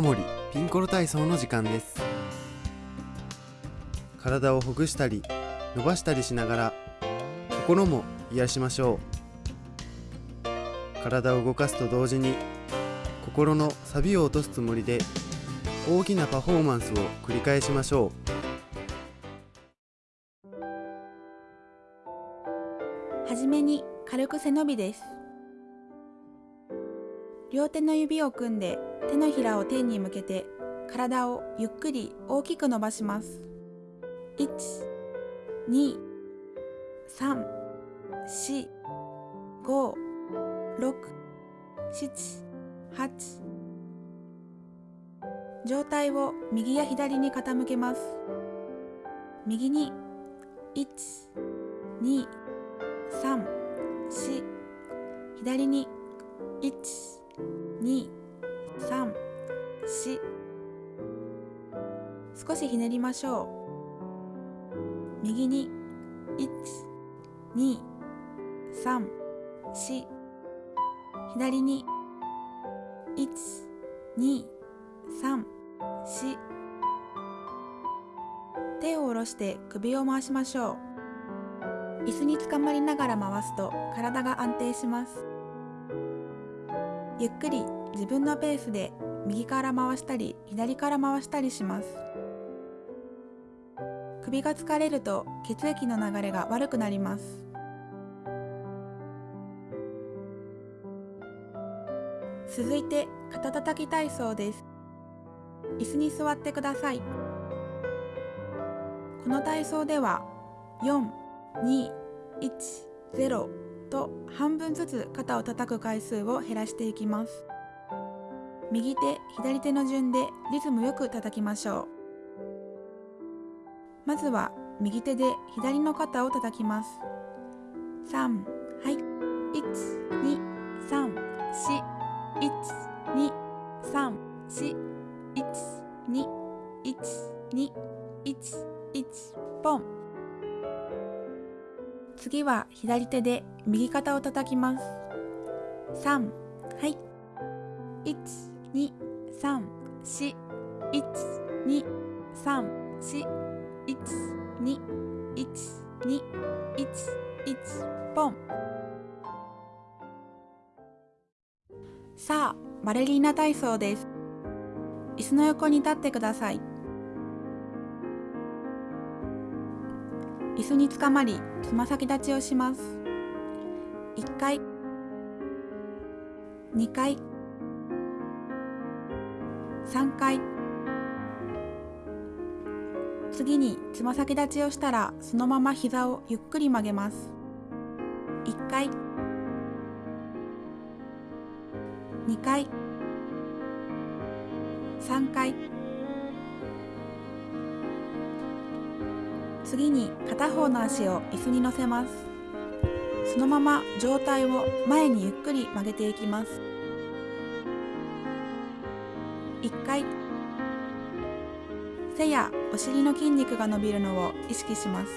森ピンコロ体操の時間です。体をほぐしたり伸ばしたりしながら心も癒しましょう。体を動かすと同時に心のサビを落とすつもりで大きなパフォーマンスを繰り返しましょう。はじめに軽く背伸びです。両手の指を組んで手のひらを天に向けて体をゆっくり大きく伸ばします。1、2、3、4、5、6、7、8上体を右や左に傾けます。右に1、2、3、4左に1、2、3、4少しひねりましょう。右に1、2、3、4左に1、2、3、4手を下ろして首を回しましょう。椅子につかまりながら回すと体が安定します。ゆっくり自分のペースで右から回したり左から回したりします。首が疲れると血液の流れが悪くなります。続いて肩たたき体操です。椅子に座ってください。この体操では421と半分ずつ肩を叩く回数を減らしていきます。右手左手の順でリズムよく叩きましょう。まずは右手で左の肩を叩きます。3はい。1234123412121ポン。次は左手で右肩を叩きます。3、はい。1、2、3、4、1、2、3、4、1、2、1、2、1、1、ポン。さあ、バレリーナ体操です。椅子の横に立ってください。椅子につかまりつま先立ちをします。1回。2回。3回。次につま先立ちをしたらそのまま膝をゆっくり曲げます。1回。2回。3回。次に片方の足を椅子に乗せます。そのまま上体を前にゆっくり曲げていきます。1回。背やお尻の筋肉が伸びるのを意識します。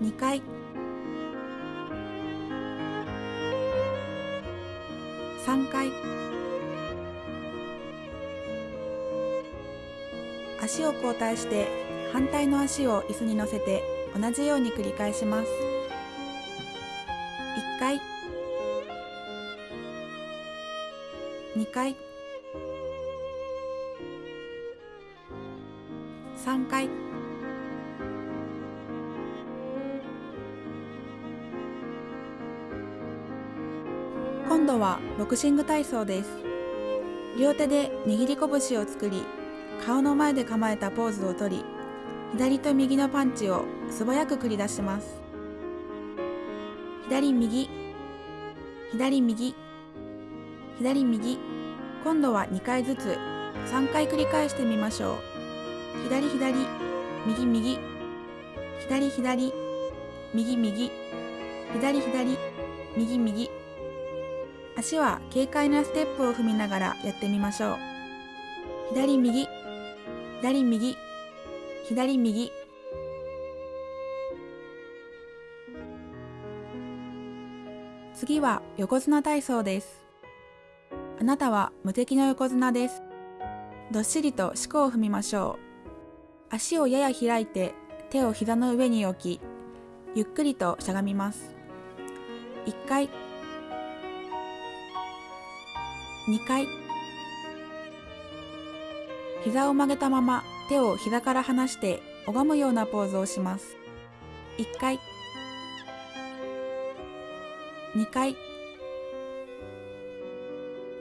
2回。3回。足を交代して反対の足を椅子に乗せて同じように繰り返します。1回。2回。3回。今度はボクシング体操です。両手で握り拳を作り顔の前で構えたポーズをとり左と右のパンチを素早く繰り出します。左右。左右。左右。今度は2回ずつ3回繰り返してみましょう。左左。右右。左左。右右。左左。右右。足は軽快なステップを踏みながらやってみましょう。左右。左右。左右。次は横綱体操です。あなたは無敵の横綱です。どっしりと四股を踏みましょう。足をやや開いて手を膝の上に置きゆっくりとしゃがみます。1回2回膝を曲げたまま手を膝から離して拝むようなポーズをします。1回。2回。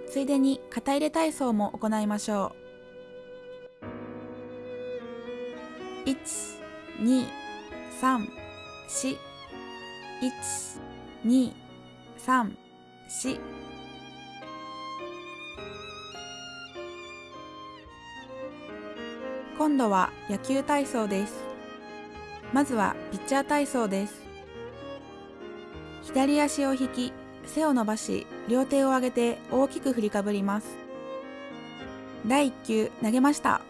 ついでに肩入れ体操も行いましょう。1 2 3 4 1 2 3 4今度は野球体操です。まずはピッチャー体操です。左足を引き背を伸ばし両手を上げて大きく振りかぶります。第1球投げました。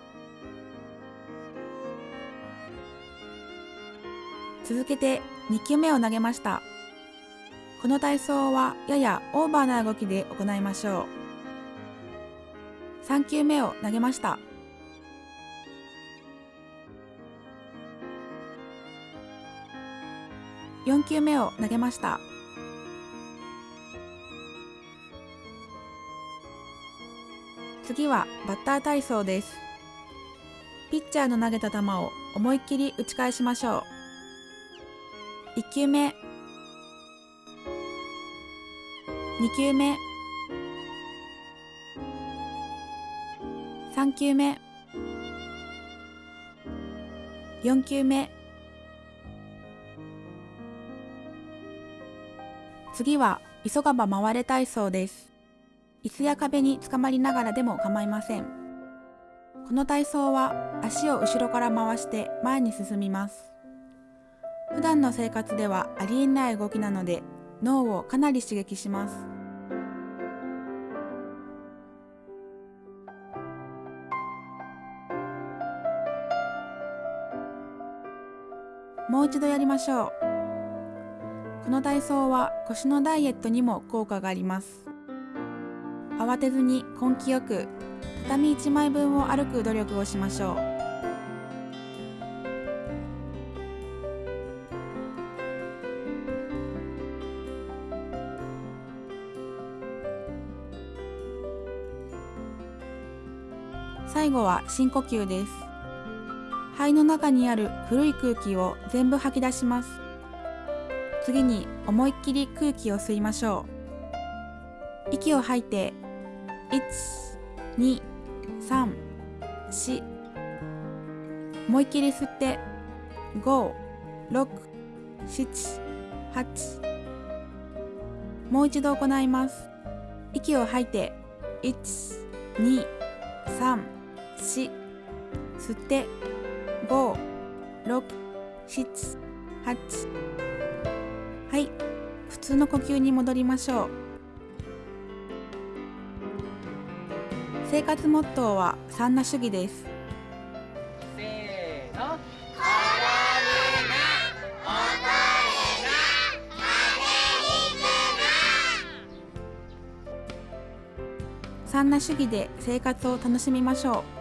続けて2球目を投げました。この体操はややオーバーな動きで行いましょう。3球目を投げました。4球目を投げました。次はバッター体操です。ピッチャーの投げた球を思いっきり打ち返しましょう。1球目。2球目。3球目。4球目。次は急がば回れ体操です。椅子や壁につかまりながらでも構いません。この体操は足を後ろから回して前に進みます。普段の生活ではありえない動きなので脳をかなり刺激します。もう一度やりましょう。この体操は腰のダイエットにも効果があります。慌てずに根気よく畳1枚分を歩く努力をしましょう。最後は深呼吸です。肺の中にある古い空気を全部吐き出します。次に思いっきり空気を吸いましょう。息を吐いて1234思いっきり吸って5678もう一度行います。息を吐いて1234吸って567 8はい。普通の呼吸に戻りましょう。生活モットーはサンナ主義です。せーの。サンナ主義で生活を楽しみましょう